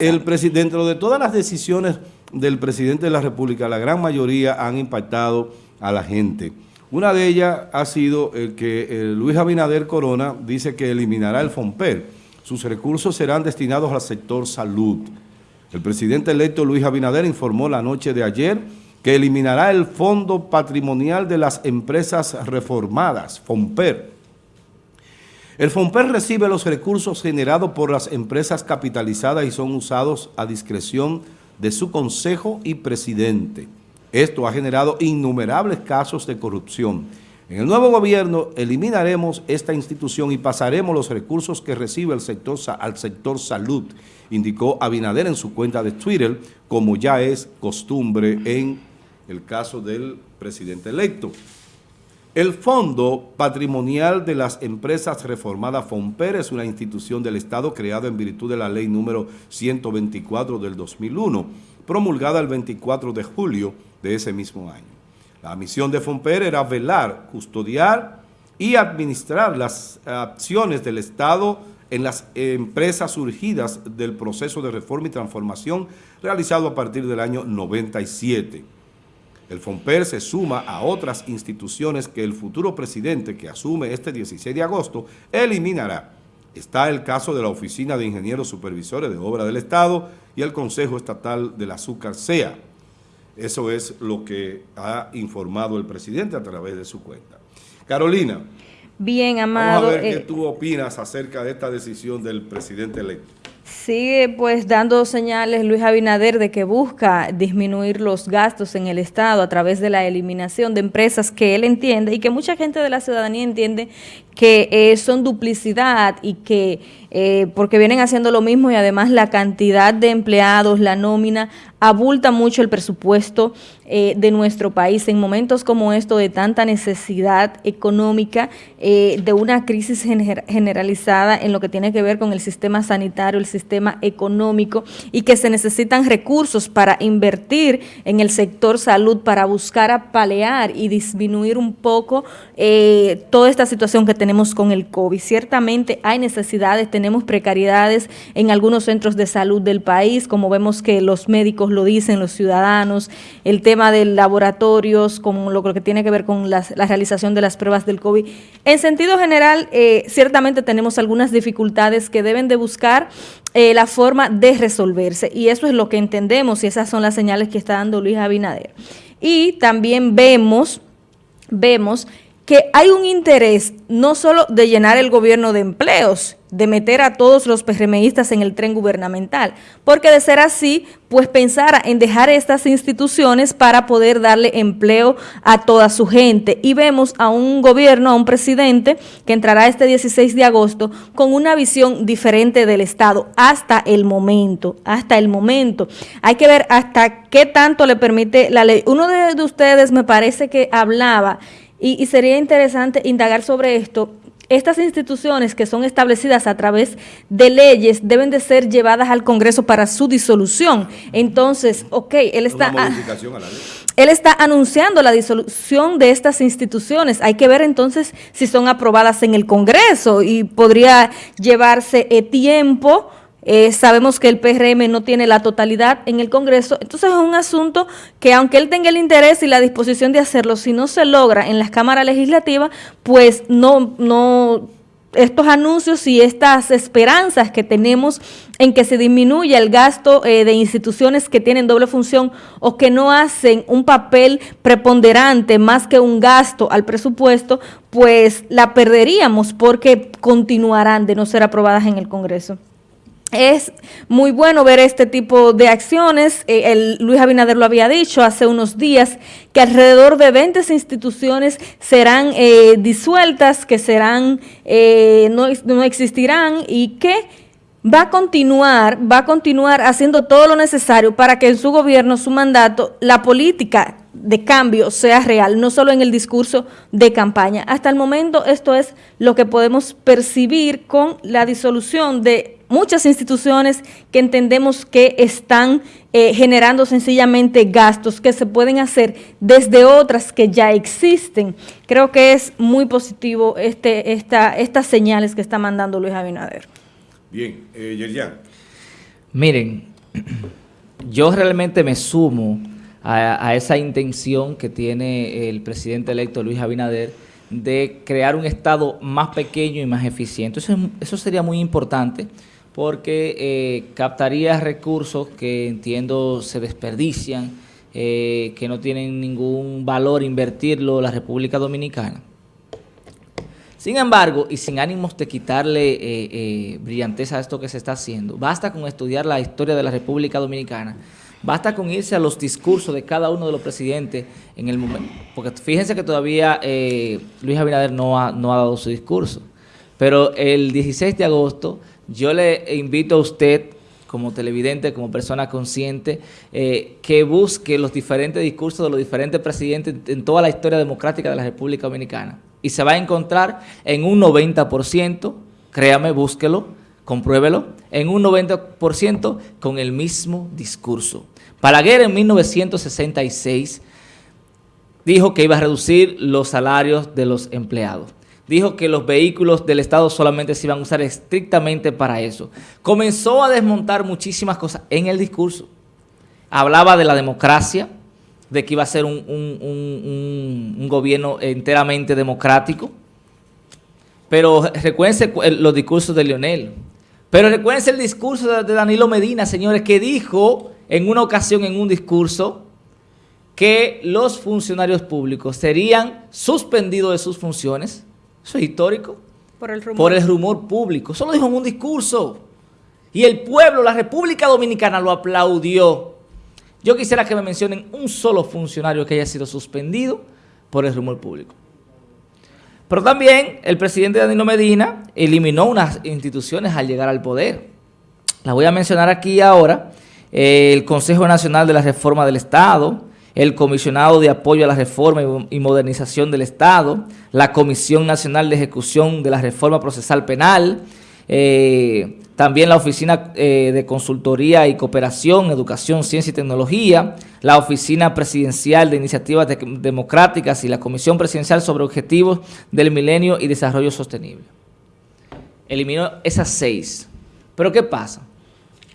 El dentro de todas las decisiones del presidente de la República, la gran mayoría han impactado a la gente. Una de ellas ha sido el que Luis Abinader Corona dice que eliminará el FOMPER. Sus recursos serán destinados al sector salud. El presidente electo Luis Abinader informó la noche de ayer que eliminará el Fondo Patrimonial de las Empresas Reformadas, FOMPER, el FOMPER recibe los recursos generados por las empresas capitalizadas y son usados a discreción de su consejo y presidente. Esto ha generado innumerables casos de corrupción. En el nuevo gobierno eliminaremos esta institución y pasaremos los recursos que recibe el sector, al sector salud, indicó Abinader en su cuenta de Twitter, como ya es costumbre en el caso del presidente electo. El Fondo Patrimonial de las Empresas Reformadas FOMPER es una institución del Estado creada en virtud de la ley número 124 del 2001, promulgada el 24 de julio de ese mismo año. La misión de FOMPER era velar, custodiar y administrar las acciones del Estado en las empresas surgidas del proceso de reforma y transformación realizado a partir del año 97. El FOMPER se suma a otras instituciones que el futuro presidente que asume este 16 de agosto eliminará. Está el caso de la Oficina de Ingenieros Supervisores de Obra del Estado y el Consejo Estatal del Azúcar SEA. Eso es lo que ha informado el presidente a través de su cuenta. Carolina. Bien, Amado. Vamos a ver qué eh, tú opinas acerca de esta decisión del presidente electo. Sigue pues dando señales Luis Abinader de que busca disminuir los gastos en el Estado a través de la eliminación de empresas que él entiende y que mucha gente de la ciudadanía entiende que eh, son duplicidad y que eh, porque vienen haciendo lo mismo y además la cantidad de empleados, la nómina, abulta mucho el presupuesto eh, de nuestro país en momentos como esto de tanta necesidad económica, de una crisis generalizada en lo que tiene que ver con el sistema sanitario, el sistema económico y que se necesitan recursos para invertir en el sector salud, para buscar apalear y disminuir un poco toda esta situación que tenemos tenemos con el COVID. Ciertamente hay necesidades, tenemos precariedades en algunos centros de salud del país, como vemos que los médicos lo dicen, los ciudadanos, el tema de laboratorios, como lo que tiene que ver con la realización de las pruebas del COVID. En sentido general, eh, ciertamente tenemos algunas dificultades que deben de buscar eh, la forma de resolverse y eso es lo que entendemos y esas son las señales que está dando Luis Abinader. Y también vemos, vemos que hay un interés no solo de llenar el gobierno de empleos, de meter a todos los PRMistas en el tren gubernamental, porque de ser así, pues pensara en dejar estas instituciones para poder darle empleo a toda su gente. Y vemos a un gobierno, a un presidente que entrará este 16 de agosto con una visión diferente del Estado hasta el momento, hasta el momento. Hay que ver hasta qué tanto le permite la ley. Uno de ustedes me parece que hablaba y, sería interesante indagar sobre esto. Estas instituciones que son establecidas a través de leyes deben de ser llevadas al Congreso para su disolución. Entonces, ok, él está, él está anunciando la disolución de estas instituciones. Hay que ver entonces si son aprobadas en el Congreso y podría llevarse eh, tiempo eh, sabemos que el PRM no tiene la totalidad en el Congreso, entonces es un asunto que aunque él tenga el interés y la disposición de hacerlo, si no se logra en las cámaras legislativas, pues no, no, estos anuncios y estas esperanzas que tenemos en que se disminuya el gasto eh, de instituciones que tienen doble función o que no hacen un papel preponderante más que un gasto al presupuesto, pues la perderíamos porque continuarán de no ser aprobadas en el Congreso. Es muy bueno ver este tipo de acciones. Eh, el, Luis Abinader lo había dicho hace unos días, que alrededor de 20 instituciones serán eh, disueltas, que serán, eh, no, no existirán y que va a continuar, va a continuar haciendo todo lo necesario para que en su gobierno, su mandato, la política de cambio sea real, no solo en el discurso de campaña. Hasta el momento esto es lo que podemos percibir con la disolución de muchas instituciones que entendemos que están eh, generando sencillamente gastos que se pueden hacer desde otras que ya existen. Creo que es muy positivo este, esta, estas señales que está mandando Luis Abinader. Bien, eh, Yerian. Miren, yo realmente me sumo a, esa intención que tiene el presidente electo Luis Abinader de crear un Estado más pequeño y más eficiente. Eso, eso sería muy importante porque eh, captaría recursos que entiendo se desperdician, eh, que no tienen ningún valor invertirlo la República Dominicana. Sin embargo, y sin ánimos de quitarle eh, eh, brillanteza a esto que se está haciendo, basta con estudiar la historia de la República Dominicana, basta con irse a los discursos de cada uno de los presidentes en el momento, porque fíjense que todavía eh, Luis Abinader no ha, no ha dado su discurso, pero el 16 de agosto yo le invito a usted como televidente, como persona consciente, que busque los diferentes discursos de los diferentes presidentes en toda la historia democrática de la República Dominicana. Y se va a encontrar en un 90%, créame, búsquelo, compruébelo, en un 90% con el mismo discurso. Balaguer en 1966 dijo que iba a reducir los salarios de los empleados. Dijo que los vehículos del Estado solamente se iban a usar estrictamente para eso. Comenzó a desmontar muchísimas cosas en el discurso. Hablaba de la democracia, de que iba a ser un, gobierno enteramente democrático. Pero recuérdense los discursos de Leonel. Pero recuérdense el discurso de Danilo Medina, señores, que dijo en una ocasión en un discurso que los funcionarios públicos serían suspendidos de sus funciones. Eso es histórico. Por el rumor. Por el rumor público. Eso lo dijo en un discurso. Y el pueblo, la República Dominicana lo aplaudió. Yo quisiera que me mencionen un solo funcionario que haya sido suspendido por el rumor público. Pero también el presidente Danilo Medina eliminó unas instituciones al llegar al poder. Las voy a mencionar aquí ahora. El Consejo Nacional de la Reforma del Estado, el Comisionado de Apoyo a la Reforma y Modernización del Estado, la Comisión Nacional de Ejecución de la Reforma Procesal Penal, eh, también la Oficina eh, de Consultoría y Cooperación, Educación, Ciencia y Tecnología, la Oficina Presidencial de Iniciativas Democráticas y la Comisión Presidencial sobre Objetivos del Milenio y Desarrollo Sostenible. Eliminó esas seis. Pero ¿qué pasa?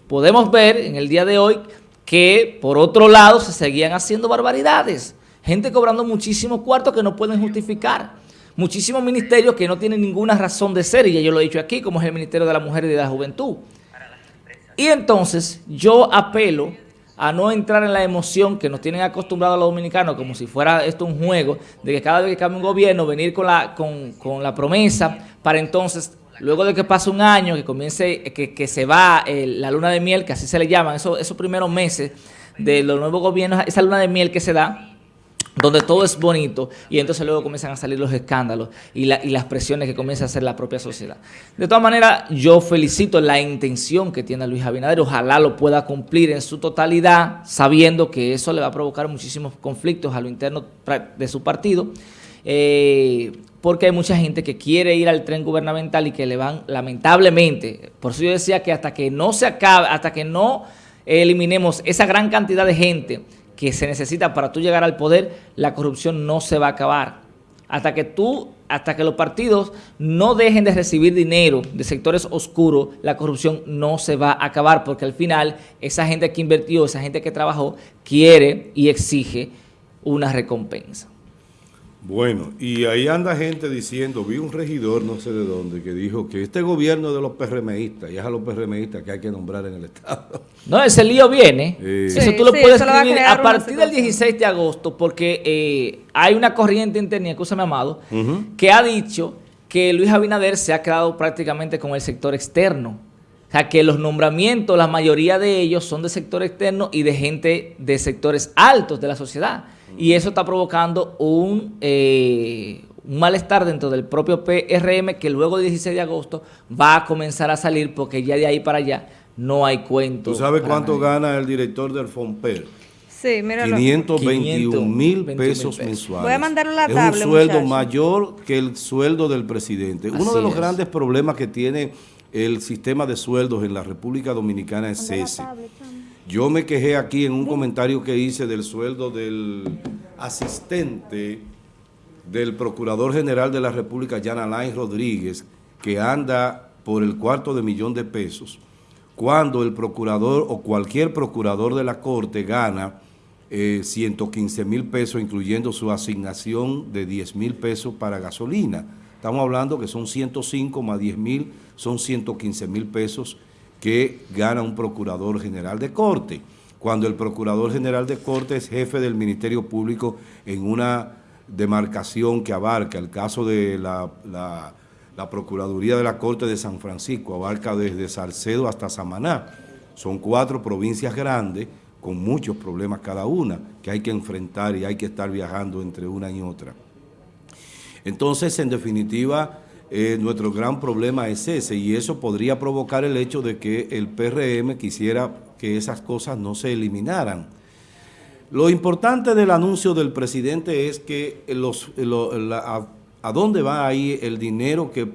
Podemos ver en el día de hoy que por otro lado se seguían haciendo barbaridades. Gente cobrando muchísimos cuartos que no pueden justificar muchísimos ministerios que no tienen ninguna razón de ser, y ya yo lo he dicho aquí, como es el Ministerio de la Mujer y de la Juventud. Y entonces yo apelo a no entrar en la emoción que nos tienen acostumbrados los dominicanos, como si fuera esto un juego, de que cada vez que cambie un gobierno, venir con la, con, la promesa para entonces, luego de que pase un año, que comience, que, se va la luna de miel, que así se le llaman, esos, esos primeros meses de los nuevos gobiernos, esa luna de miel que se da, donde todo es bonito y entonces luego comienzan a salir los escándalos y, las presiones que comienza a hacer la propia sociedad. De todas maneras, yo felicito la intención que tiene Luis Abinader, ojalá lo pueda cumplir en su totalidad, sabiendo que eso le va a provocar muchísimos conflictos a lo interno de su partido, eh, porque hay mucha gente que quiere ir al tren gubernamental y que le van, lamentablemente, por eso yo decía que hasta que no se acabe, hasta que no eliminemos esa gran cantidad de gente que se necesita para tú llegar al poder, la corrupción no se va a acabar. Hasta que tú, hasta que los partidos no dejen de recibir dinero de sectores oscuros, la corrupción no se va a acabar, porque al final esa gente que invirtió, esa gente que trabajó, quiere y exige una recompensa. Bueno, y ahí anda gente diciendo, vi un regidor no sé de dónde, que dijo que este gobierno de los PRMistas, y es a los PRMistas que hay que nombrar en el Estado. No, ese lío viene. eso tú lo puedes escribir a, partir del 16 de agosto, porque eh, hay una corriente interna, escúchame amado, que ha dicho que Luis Abinader se ha quedado prácticamente con el sector externo. O sea, que los nombramientos, la mayoría de ellos son de sector externo y de gente de sectores altos de la sociedad. Y eso está provocando un, eh, un malestar dentro del propio PRM que luego del 16 de agosto va a comenzar a salir porque ya de ahí para allá no hay cuento. ¿Tú sabes cuánto gana el director del FOMPER? Sí, míralo. 521 mil pesos, mensuales. Voy a mandarle la tabla, Es un sueldo mayor que el sueldo del presidente. Uno de los grandes problemas que tiene el sistema de sueldos en la República Dominicana es ese. Yo me quejé aquí en un comentario que hice del sueldo del asistente del Procurador General de la República, Jan Alain Rodríguez, que anda por el cuarto de millón de pesos, cuando el procurador o cualquier procurador de la Corte gana 115 eh, mil pesos, incluyendo su asignación de 10 mil pesos para gasolina. Estamos hablando que son 105 más 10 mil, son 115 mil pesos que gana un procurador general de corte. Cuando el procurador general de corte es jefe del Ministerio Público en una demarcación que abarca el caso de la, la Procuraduría de la Corte de San Francisco, abarca desde Salcedo hasta Samaná. Son cuatro provincias grandes con muchos problemas cada una que hay que enfrentar y hay que estar viajando entre una y otra. Entonces, en definitiva, eh, nuestro gran problema es ese y eso podría provocar el hecho de que el PRM quisiera que esas cosas no se eliminaran. Lo importante del anuncio del presidente es que los, a, a, dónde va ahí el dinero que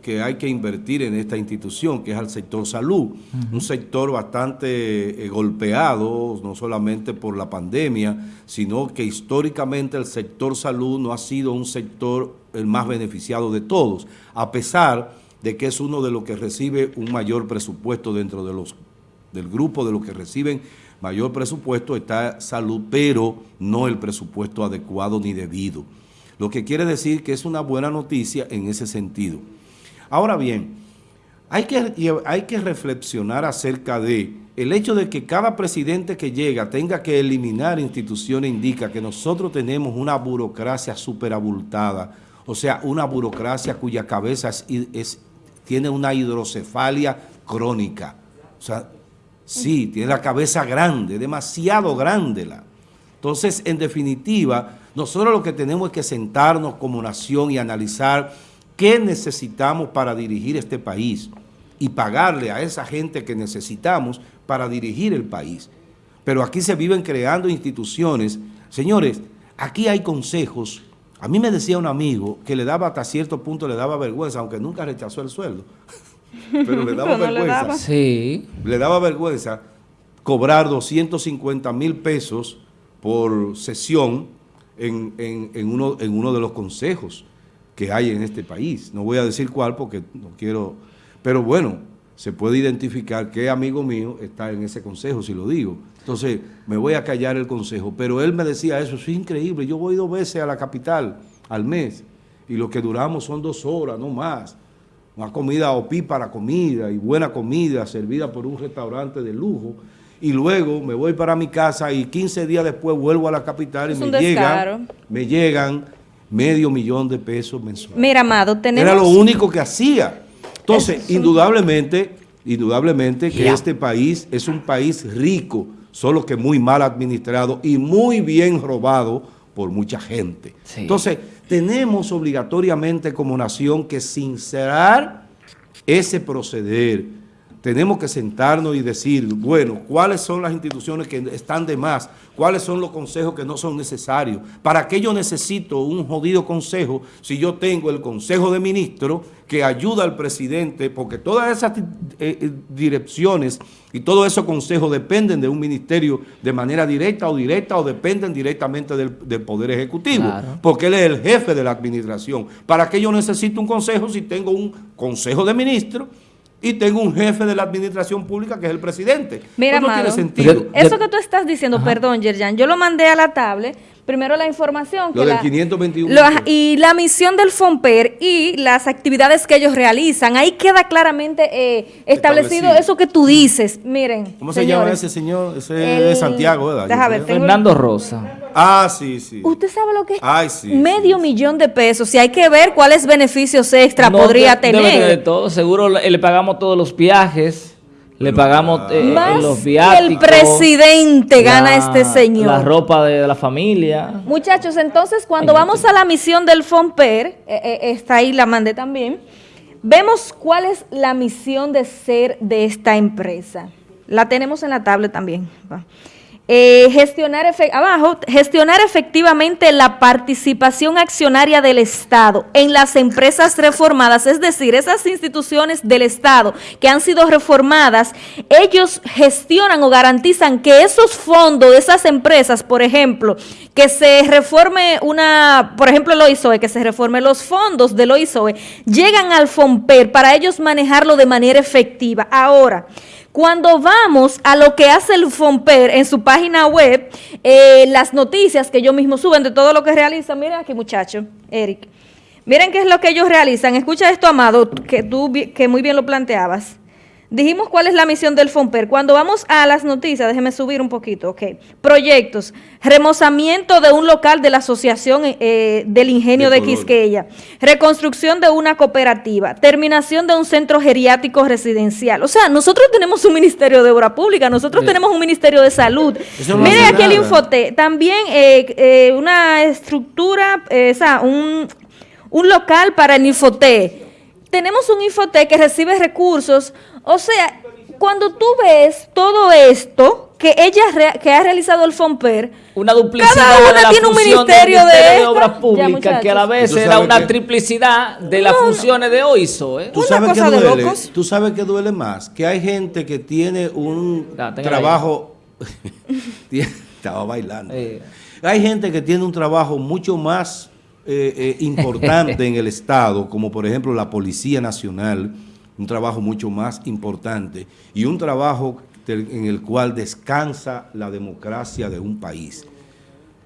que hay que invertir en esta institución, que es al sector salud, un sector bastante eh, golpeado, no solamente por la pandemia, sino que históricamente el sector salud no ha sido un sector el más beneficiado de todos, a pesar de que es uno de los que recibe un mayor presupuesto dentro de los del grupo de los que reciben mayor presupuesto está salud, pero no el presupuesto adecuado ni debido. Lo que quiere decir que es una buena noticia en ese sentido. Ahora bien, hay que, hay que reflexionar acerca de el hecho de que cada presidente que llega tenga que eliminar instituciones indica que nosotros tenemos una burocracia superabultada, o sea, una burocracia cuya cabeza tiene una hidrocefalia crónica. O sea, sí, tiene la cabeza grande, demasiado grande. La. Entonces, en definitiva, nosotros lo que tenemos es que sentarnos como nación y analizar ¿Qué necesitamos para dirigir este país? Y pagarle a esa gente que necesitamos para dirigir el país. Pero aquí se viven creando instituciones. Señores, aquí hay consejos. A mí me decía un amigo que le daba hasta cierto punto, le daba vergüenza, aunque nunca rechazó el sueldo. Pero le daba vergüenza. Le Sí. Le daba vergüenza cobrar 250 mil pesos por sesión en, uno, en uno de los consejos que hay en este país. No voy a decir cuál porque no quiero... Pero bueno, se puede identificar qué amigo mío está en ese consejo, si lo digo. Entonces, me voy a callar el consejo. Pero él me decía eso, es increíble. Yo voy dos veces a la capital al mes y lo que duramos son dos horas, no más. Una comida OPI para comida y buena comida servida por un restaurante de lujo. Y luego me voy para mi casa y 15 días después vuelvo a la capital y me llegan, me llegan medio millón de pesos mensuales. Mira, Amado, tenemos... Era lo único que hacía. Entonces, indudablemente, indudablemente que este país es un país rico, solo que muy mal administrado y muy bien robado por mucha gente. Entonces, tenemos obligatoriamente como nación que sincerar ese proceder, tenemos que sentarnos y decir, bueno, ¿cuáles son las instituciones que están de más? ¿Cuáles son los consejos que no son necesarios? ¿Para qué yo necesito un jodido consejo si yo tengo el consejo de ministros que ayuda al presidente? Porque todas esas eh, eh, direcciones y todos esos consejos dependen de un ministerio de manera directa o directa o dependen directamente del, Poder Ejecutivo. Porque él es el jefe de la administración. ¿Para qué yo necesito un consejo si tengo un consejo de ministros y tengo un jefe de la administración pública que es el presidente. Mira, no tiene sentido. Eso que tú estás diciendo, perdón, Yerjan, yo lo mandé a la tablet, primero la información. Lo del 521. y la misión del FOMPER y las actividades que ellos realizan. Ahí queda claramente eh, establecido, eso que tú dices. Miren, ¿Cómo se llama ese señor? Ese es Santiago, ¿verdad? Déjame ver, Fernando Rosa. Ah, sí, sí. ¿Usted sabe lo que es? Medio millón de pesos. Y hay que ver cuáles beneficios extra podría tener. de todo. Seguro le, pagamos todos los viajes. Le pagamos eh, los viáticos. el presidente gana este señor. La ropa de, la familia. Muchachos, entonces cuando vamos a la misión del FOMPER, eh, eh, está ahí, la mandé también, vemos cuál es la misión de ser de esta empresa. La tenemos en la tablet también. Eh, gestionar, abajo, gestionar efectivamente la participación accionaria del Estado en las empresas reformadas, es decir, esas instituciones del Estado que han sido reformadas, ellos gestionan o garantizan que esos fondos de esas empresas, por ejemplo, que se reforme una, por ejemplo, el OISOE, que se reforme los fondos del OISOE, llegan al FOMPER para ellos manejarlo de manera efectiva. Ahora, Cuando vamos a lo que hace el FOMPER en su página web, eh, las noticias que ellos mismos suben de todo lo que realizan, miren aquí muchacho, Eric, miren qué es lo que ellos realizan. Escucha esto, Amado, que tú que muy bien lo planteabas. Dijimos cuál es la misión del FOMPER. Cuando vamos a las noticias, déjeme subir un poquito, ok. Proyectos, remozamiento de un local de la Asociación eh, del Ingenio de, Quisqueya, reconstrucción de una cooperativa, terminación de un centro geriátrico residencial. O sea, nosotros tenemos un Ministerio de Obra Pública, nosotros tenemos un Ministerio de Salud. Miren aquí el Infote, también eh, eh, una estructura, o sea, un, un local para el Infote. Tenemos un Infote que recibe recursos o sea, cuando tú ves todo esto que ella que ha realizado el FOMPER, una duplicidad cada una tiene un ministerio, de, obras públicas que a la vez era una triplicidad de las funciones de OISO. ¿eh? ¿Tú, sabes que duele, Tú sabes que duele más, que hay gente que tiene un trabajo... Estaba bailando. Hay gente que tiene un trabajo mucho más eh, eh, importante en el Estado, como por ejemplo la Policía Nacional, un trabajo mucho más importante y un trabajo en el cual descansa la democracia de un país.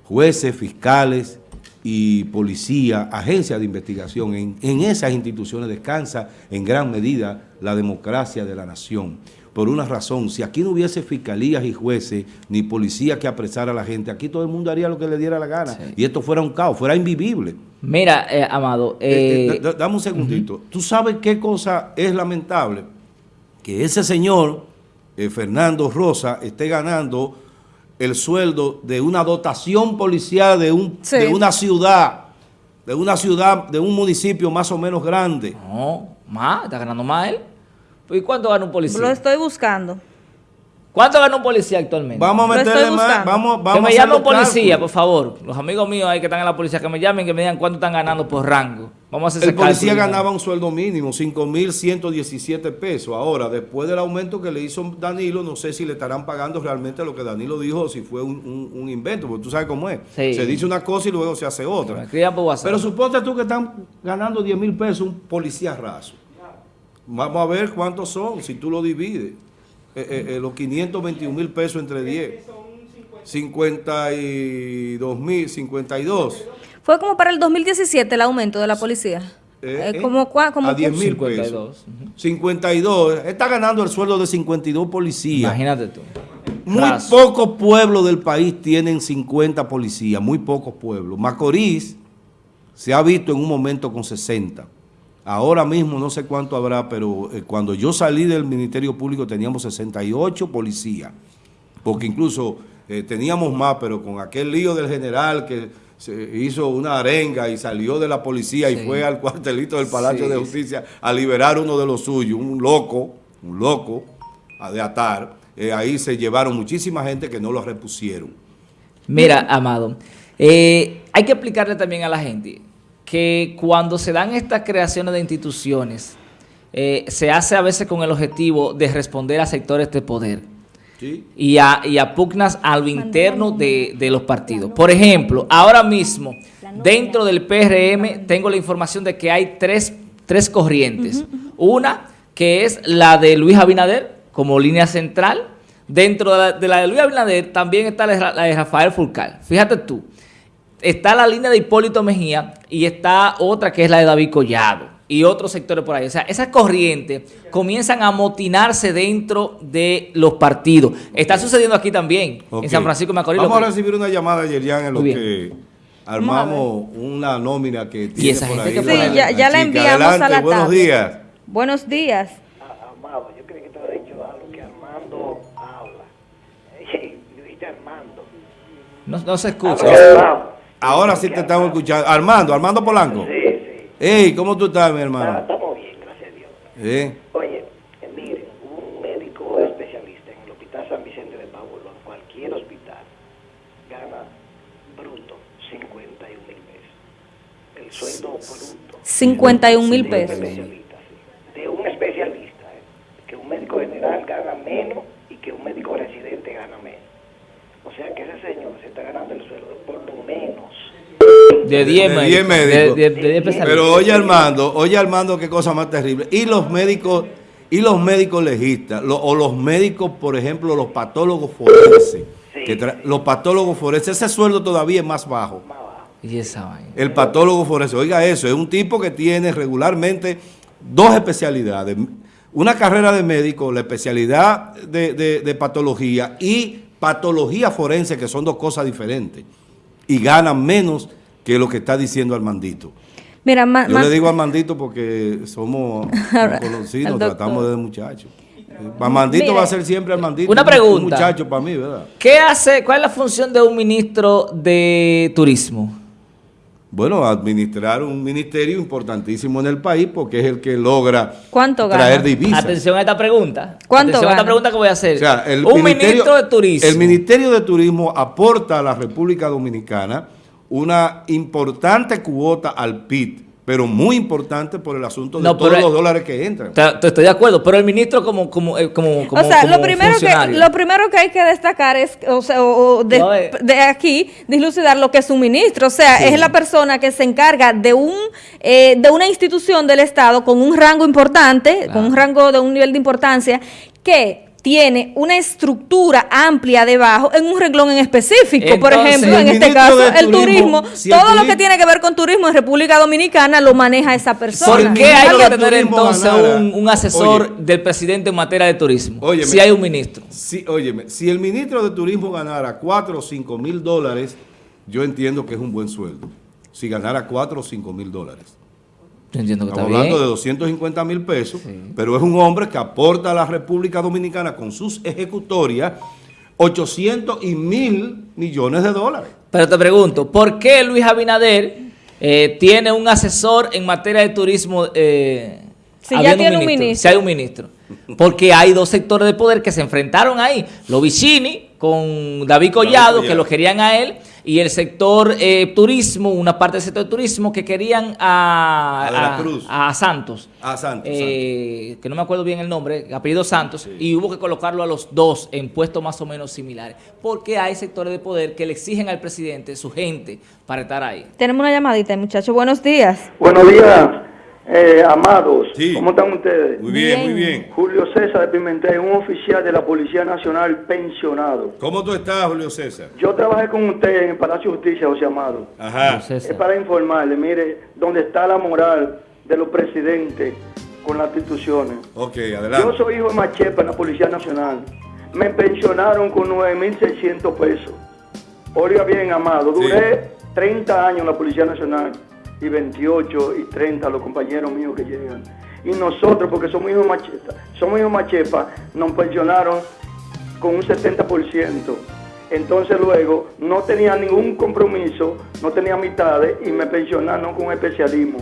Jueces, fiscales y policía, agencias de investigación, en, en esas instituciones descansa en gran medida la democracia de la nación por una razón. Si aquí no hubiese fiscalías y jueces, ni policía que apresara a la gente, aquí todo el mundo haría lo que le diera la gana. Y esto fuera un caos, fuera invivible. Mira, eh, Amado. Eh, eh, dame un segundito. ¿Tú sabes qué cosa es lamentable? Que ese señor, Fernando Rosa, esté ganando el sueldo de una dotación policial de, un, de una ciudad, de una ciudad, de un municipio más o menos grande. No, más, está ganando más él. ¿Y cuánto gana un policía? Lo estoy buscando. ¿Cuánto gana un policía actualmente? Vamos a meterle más, vamos, vamos Que me llame un policía, por favor. Los amigos míos ahí que están en la policía, que me llamen, que me digan cuánto están ganando por rango. Vamos a hacer El policía ganaba un sueldo mínimo, 5.117 pesos. Ahora, después del aumento que le hizo Danilo, no sé si le estarán pagando realmente lo que Danilo dijo o si fue un, invento, porque tú sabes cómo es. Se dice una cosa y luego se hace otra. Pero suponte tú que están ganando 10 mil pesos un policía raso. Vamos a ver cuántos son, si tú lo divides. Eh, eh, eh, los 521 mil pesos entre 10. 52 mil, 52. Fue como para el 2017 el aumento de la policía. como, como a 10 mil pesos. 52. Está ganando el sueldo de 52 policías. Imagínate tú. Muy pocos pueblos del país tienen 50 policías, muy pocos pueblos. Macorís se ha visto en un momento con 60. Ahora mismo no sé cuánto habrá, pero eh, cuando yo salí del Ministerio Público teníamos 68 policías, porque incluso eh, teníamos más, pero con aquel lío del general que se hizo una arenga y salió de la policía y fue al cuartelito del Palacio de Justicia a liberar uno de los suyos, un loco, un loco, a de atar. Eh, ahí se llevaron muchísima gente que no lo repusieron. Mira, Amado, hay que explicarle también a la gente que cuando se dan estas creaciones de instituciones, eh, se hace a veces con el objetivo de responder a sectores de poder y, a, y, pugnas a lo interno de, los partidos. Por ejemplo, ahora mismo, dentro del PRM, tengo la información de que hay tres, corrientes. Una, que es la de Luis Abinader, como línea central. Dentro de la de, la de Luis Abinader también está la de Rafael Fulcal. Fíjate tú, está la línea de Hipólito Mejía y está otra que es la de David Collado y otros sectores por ahí. O sea, esas corrientes comienzan a amotinarse dentro de los partidos. Está sucediendo aquí también, en San Francisco de Macorís. Vamos a recibir una llamada, Yerian, en lo que armamos una nómina que tiene por ahí. sí, ya, ya la enviamos Adelante, a la buenos días. Buenos días. Amado, yo creo que te había dicho algo que Armando habla. Dijiste Armando. No, no se escucha. Ahora sí te estamos escuchando. Armando, Armando Polanco. Sí, sí. Ey, ¿cómo tú estás, mi hermano? Ah, estamos bien, gracias a Dios. ¿Eh? Oye, eh, miren, un médico especialista en el Hospital San Vicente de Paulo, en cualquier hospital, gana bruto 51 mil pesos. El sueldo bruto. 51 mil pesos. De un especialista, eh, que un médico general gana menos y que un médico residente gana menos. O sea que ese señor se está ganando el sueldo por lo menos. De 10 médicos. Pero oye Armando, oye Armando qué cosa más terrible. Y los médicos Y los médicos legistas, lo- o los médicos, por ejemplo, los patólogos forenses, Sí, que tra- sí. los patólogos forenses, ese sueldo todavía es más bajo. Más. Y esa vaina. El patólogo forense, oiga eso, es un tipo que tiene regularmente dos especialidades. Una carrera de médico, la especialidad de, de- de patología y patología forense, que son dos cosas diferentes. Y ganan menos que lo que está diciendo Armandito. Mira, ma- Yo ma- le digo a Armandito porque somos conocidos, tratamos desde muchachos. Armandito Mire. va a ser siempre Armandito. Una un- Un pregunta. muchacho para mí, ¿verdad? ¿Qué hace, cuál es la función de un ministro de turismo? Bueno, administrar un ministerio importantísimo en el país porque es el que logra ¿Cuánto traer divisas. Atención a esta pregunta. ¿Cuánto Atención a gana? esta pregunta que voy a hacer. O sea, el un ministro de turismo. El Ministerio de Turismo aporta a la República Dominicana una importante cuota al PIB, pero muy importante por el asunto de No, todos los dólares que entran. Te- te Estoy de acuerdo, pero el ministro como, como, eh, como, como o sea, lo como primero, que, lo primero que hay que destacar es, o sea, o- o de, No, eh. de aquí, dislucidar lo que es un ministro. O sea, es la persona que se encarga de un eh, de una institución del Estado con un rango importante, Claro. con un rango de un nivel de importancia, que tiene una estructura amplia debajo en un renglón en específico. Por ejemplo, en este caso, el turismo, si el todo lo que tiene que ver con turismo en República Dominicana lo maneja esa persona. ¿Por qué hay que tener entonces un, un asesor Oye. del presidente en materia de turismo? Óyeme. si hay un ministro. Sí, óyeme, si el ministro de Turismo ganara 4 o 5 mil dólares, yo entiendo que es un buen sueldo. Si ganara 4 o 5 mil dólares. Yo entiendo que está Estamos hablando bien. de 250 mil pesos, pero es un hombre que aporta a la República Dominicana con sus ejecutorias 800 y mil millones de dólares. Pero te pregunto, ¿por qué Luis Abinader eh, tiene un asesor en materia de turismo? Eh, Si ya tiene un ministro. Si hay un ministro. Porque hay dos sectores de poder que se enfrentaron ahí. Los Vicini con David Collado, que Collado. lo querían a él, y el sector eh, turismo, una parte del sector turismo que querían a, A la Cruz. a Santos. A Santos, Eh, que no me acuerdo bien el nombre, apellido Santos, y hubo que colocarlo a los dos en puestos más o menos similares. Porque hay sectores de poder que le exigen al presidente, su gente, para estar ahí. Tenemos una llamadita, muchachos. Buenos días. Buenos días, eh, amados. Sí. ¿Cómo están ustedes? Muy bien, Bien. muy bien. Julio César de Pimentel, un oficial de la Policía Nacional pensionado. ¿Cómo tú estás, Julio César? Yo trabajé con usted en el Palacio de Justicia, José Amado. Ajá. Es para informarle, mire, dónde está la moral de los presidentes con las instituciones. Ok, Yo adelante. soy hijo de Machepa en la Policía Nacional. Me pensionaron con 9.600 pesos. Oiga bien, amado, duré 30 años en la Policía Nacional y 28 y 30 los compañeros míos que llegan. Y nosotros, porque somos hijos Machepa, somos hijos Machepa, nos pensionaron con un 70%. Entonces luego no tenía ningún compromiso, no tenía mitades y me pensionaron con especialismo.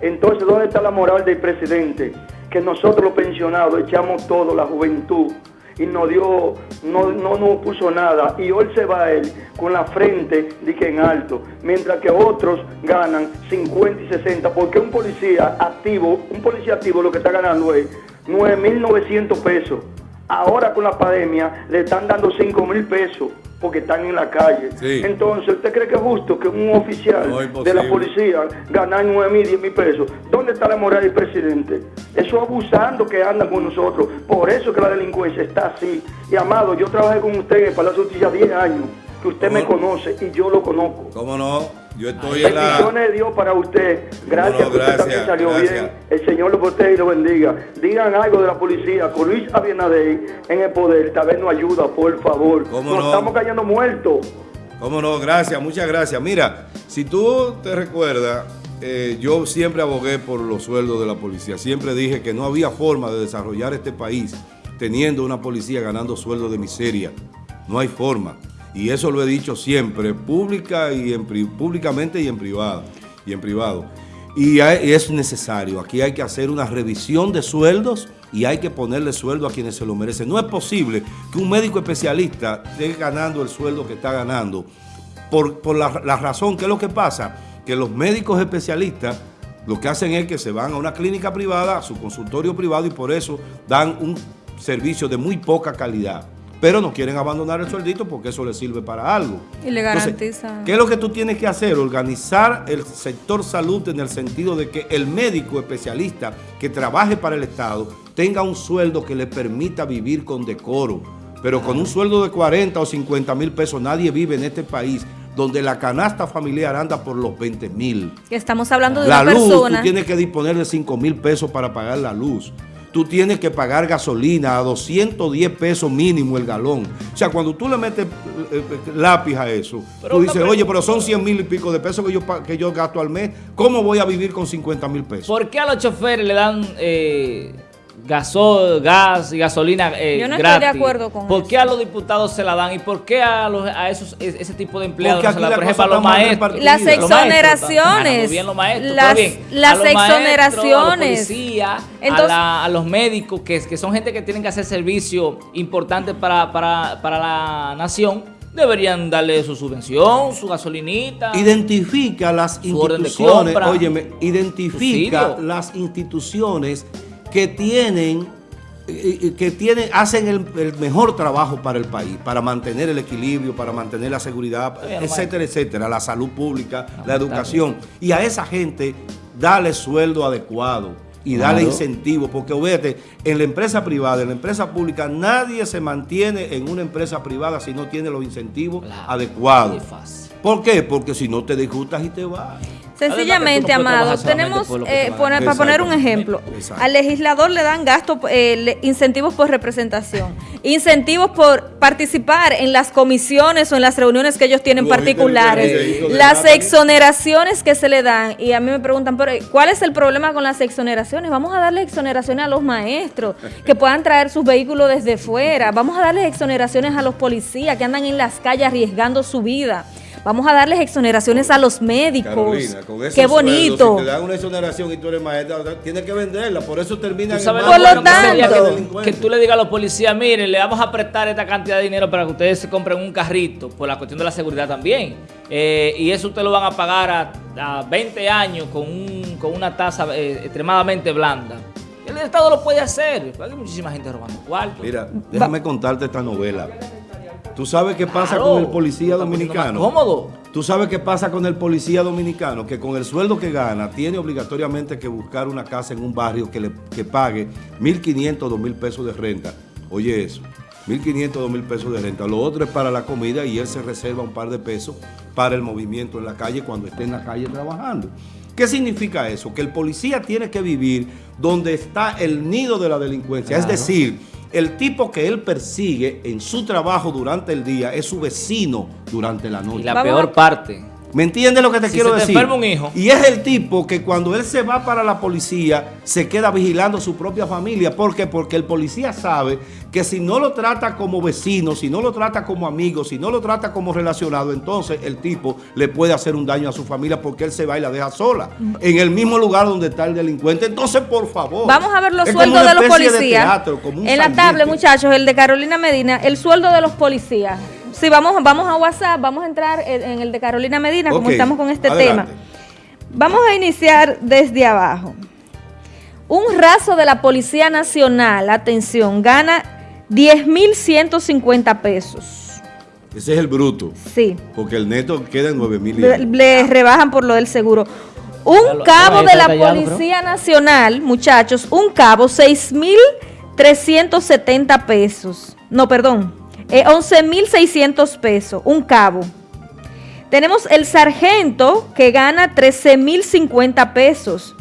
Entonces, ¿dónde está la moral del presidente? Que nosotros los pensionados echamos todo, la juventud, y nos dio, no, no nos puso nada. Y hoy se va él con la frente de que en alto, mientras que otros ganan 50 y 60, porque un policía activo, un policía activo lo que está ganando es 9.900 pesos. Ahora con la pandemia le están dando 5 mil pesos porque están en la calle. Sí. Entonces, ¿usted cree que es justo que un oficial No, de la policía gane 9 mil, 10 mil pesos? ¿Dónde está la moral del presidente? Eso abusando que andan con nosotros. Por eso que la delincuencia está así. Y amado, yo trabajé con usted en el Palacio Justicia 10 años, que usted me conoce y yo lo conozco. ¿Cómo no? Yo estoy en la... Bendiciones de Dios para usted. Gracias, no, usted también salió gracias. bien. El Señor lo protege y lo bendiga. Digan algo de la policía. Con Luis Abinader en el poder, tal vez nos ayuda, por favor. ¿Cómo Nos no? estamos cayendo muertos. ¿Cómo no? Gracias, muchas gracias. Mira, si tú te recuerdas, eh, yo siempre abogué por los sueldos de la policía. Siempre dije que no había forma de desarrollar este país teniendo una policía ganando sueldos de miseria. No hay forma. Y eso lo he dicho siempre, pública y en, públicamente y en privado. Y en privado. Y es necesario. Aquí hay que hacer una revisión de sueldos y hay que ponerle sueldo a quienes se lo merecen. No es posible que un médico especialista esté ganando el sueldo que está ganando por, por la, la razón, ¿qué es lo que pasa? Que los médicos especialistas lo que hacen es que se van a una clínica privada, a su consultorio privado y por eso dan un servicio de muy poca calidad. Pero no quieren abandonar el sueldito porque eso les sirve para algo. Y le Entonces, garantiza. ¿Qué es lo que tú tienes que hacer? Organizar el sector salud en el sentido de que el médico especialista que trabaje para el Estado tenga un sueldo que le permita vivir con decoro. Pero con un sueldo de 40 o 50 mil pesos nadie vive en este país donde la canasta familiar anda por los 20 mil. Estamos hablando de La una luz, persona. tú tienes que disponer de 5 mil pesos para pagar la luz. Tú tienes que pagar gasolina a 210 pesos mínimo el galón. O sea, cuando tú le metes eh, eh, lápiz a eso, Pero tú dices, oye, pero son 100 mil y pico de pesos que yo, que yo gasto al mes. ¿Cómo voy a vivir con 50 mil pesos? ¿Por qué a los choferes le dan eh, gasol, gas y gasolina eh, Yo no estoy de gratis? acuerdo con ¿Por eso. qué a los diputados se la dan? ¿Y por qué a, los, a esos, es- ese tipo de empleados no se la dan? Por ejemplo, a los maestros. Las exoneraciones. Las- exoneraciones. a los policías, Entonces- a, la- a los médicos, que, que son gente que tienen que hacer servicio importante para, para, para la nación, deberían darle su subvención, su gasolinita. Identifica las Su orden de instituciones, compra. óyeme, identifica Subsidio. las instituciones que tienen, eh, eh, que tienen, hacen el, el mejor trabajo para el país, para mantener el equilibrio, para mantener la seguridad, etcétera, etcétera, la salud pública, la educación. Y a esa gente dale sueldo adecuado y darle Claro. incentivo, porque obviamente en la empresa privada, en la empresa pública, nadie se mantiene en una empresa privada si no tiene los incentivos Claro. adecuados. ¿Por qué? Porque si no te disgustas y te vas. Sencillamente, amado, tenemos, eh, poner- para poner un ejemplo, Exacto. al legislador le dan gasto, eh, le- incentivos por representación, incentivos por participar en las comisiones o en las reuniones que ellos tienen particulares, las exoneraciones que se le dan, y a mí me preguntan, pero ¿cuál es el problema con las exoneraciones? Vamos a darle exoneraciones a los maestros, que puedan traer sus vehículos desde fuera, vamos a darles exoneraciones a los policías que andan en las calles arriesgando su vida. Vamos a darles exoneraciones a los médicos. Carolina, con Qué sueldos, bonito. si te dan una exoneración y tú eres maestra, tienes que venderla. Por eso termina ¿Tú en sabes el Por lo tanto, que- delincuente. que, tú le digas a los policías, miren, le vamos a prestar esta cantidad de dinero para que ustedes se compren un carrito, por la cuestión de la seguridad también. Eh, y eso ustedes lo van a pagar a, a 20 años con, un- con una tasa eh, extremadamente blanda. El Estado lo puede hacer, hay muchísima gente robando cuartos. Mira, déjame contarte esta novela. ¿Tú sabes qué pasa Claro, con el policía dominicano? cómodo. ¿Tú sabes qué pasa con el policía dominicano? Que con el sueldo que gana tiene obligatoriamente que buscar una casa en un barrio que le que pague 1.500, 2.000 pesos de renta. Oye eso, 1.500, 2.000 pesos de renta. Lo otro es para la comida y él se reserva un par de pesos para el movimiento en la calle cuando esté en la calle trabajando. ¿Qué significa eso? Que el policía tiene que vivir donde está el nido de la delincuencia. Es decir, el tipo que él persigue en su trabajo durante el día es su vecino durante la noche. Y la Vamos peor a- parte. ¿Me entiendes lo que te Si quiero se te decir? enferma un hijo. Y es el tipo que cuando él se va para la policía, se queda vigilando su propia familia. ¿Por qué? Porque el policía sabe que si no lo trata como vecino, si no lo trata como amigo, si no lo trata como relacionado, entonces el tipo le puede hacer un daño a su familia porque él se va y la deja sola. En el mismo lugar donde está el delincuente. Entonces, por favor. Vamos a ver los sueldos de los policías. teatro, en la tablet, muchachos, el de Carolina Medina, el sueldo de los policías. Si vamos, vamos a WhatsApp, vamos a entrar en, en el de Carolina Medina, como estamos con este adelante. tema. Vamos a iniciar desde abajo. Un raso de la Policía Nacional, atención, gana 10.150 pesos. Ese es el bruto. Sí. Porque el neto queda en 9 mil. Le, le rebajan por lo del seguro. Un cabo de la Policía Nacional, muchachos, un cabo, 6.370 pesos. No, perdón, eh, 11.600 pesos, un cabo. Tenemos el sargento que gana 13.050 pesos.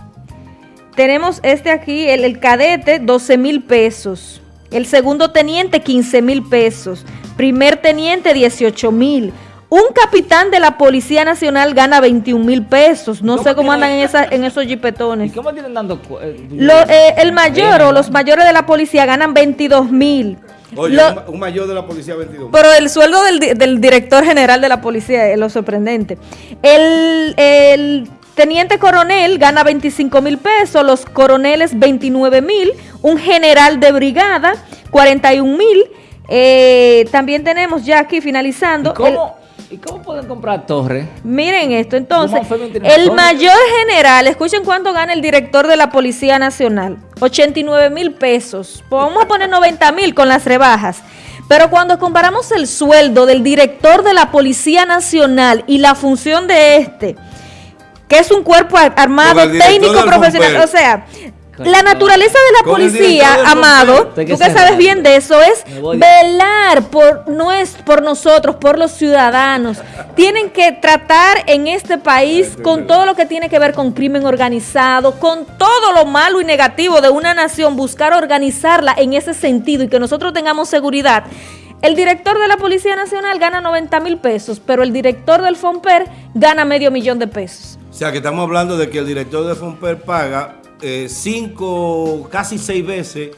Tenemos este aquí, el, el cadete, 12 mil pesos. El segundo teniente, 15 mil pesos. Primer teniente, 18 mil. Un capitán de la Policía Nacional gana 21 mil pesos. No ¿Cómo sé cómo andan en, esa, en esos ¿Y jipetones. cómo tienen dando eh, Lo- eh, el mayor o los mayores de la policía ganan 22 mil. Oye, Lo- un, ma- un mayor de la policía 22. pero el sueldo del, di- del director general de la policía es lo sorprendente. El, el teniente coronel gana 25 mil pesos, los coroneles 29 mil, un general de brigada 41 mil. Eh, también tenemos ya aquí ¿Y finalizando. el- cómo, ¿Y cómo pueden comprar torres? Miren esto, entonces, ¿Cómo fue que tiene el mayor general, escuchen cuánto gana el director de la Policía Nacional, 89 mil pesos, vamos a poner 90 mil con las rebajas. Pero cuando comparamos el sueldo del director de la Policía Nacional y la función de este, que es un cuerpo ar- armado, técnico, profesional, o sea. La naturaleza de la policía, del Amado, tú que sabes bien de eso, es velar por, nues- por nosotros, por los ciudadanos. Tienen que tratar en este país con todo lo que tiene que ver con crimen organizado, con todo lo malo y negativo de una nación, buscar organizarla en ese sentido y que nosotros tengamos seguridad. El director de la Policía Nacional gana 90 mil pesos, pero el director del FOMPER gana medio millón de pesos. O sea, que estamos hablando de que el director de Fomper paga eh, cinco, casi seis veces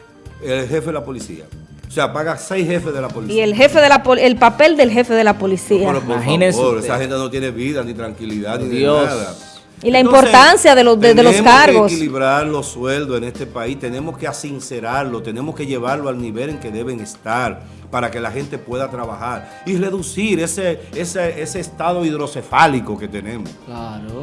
el jefe de la policía. O sea, paga seis jefes de la policía. Y el jefe de la pol- el papel del jefe de la policía. Pero, por favor, usted. esa gente no tiene vida, ni tranquilidad, ni de nada. Y la importancia de los- de- de los tenemos cargos. que equilibrar los sueldos en este país, tenemos que asincerarlo, tenemos que llevarlo al nivel en que deben estar para que la gente pueda trabajar y reducir ese, ese, ese estado hidrocefálico que tenemos. Claro.